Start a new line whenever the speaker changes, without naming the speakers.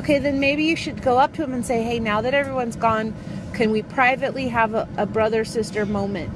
Okay, then maybe you should go up to him and say, hey, now that everyone's gone, can we privately have a, a brother sister moment?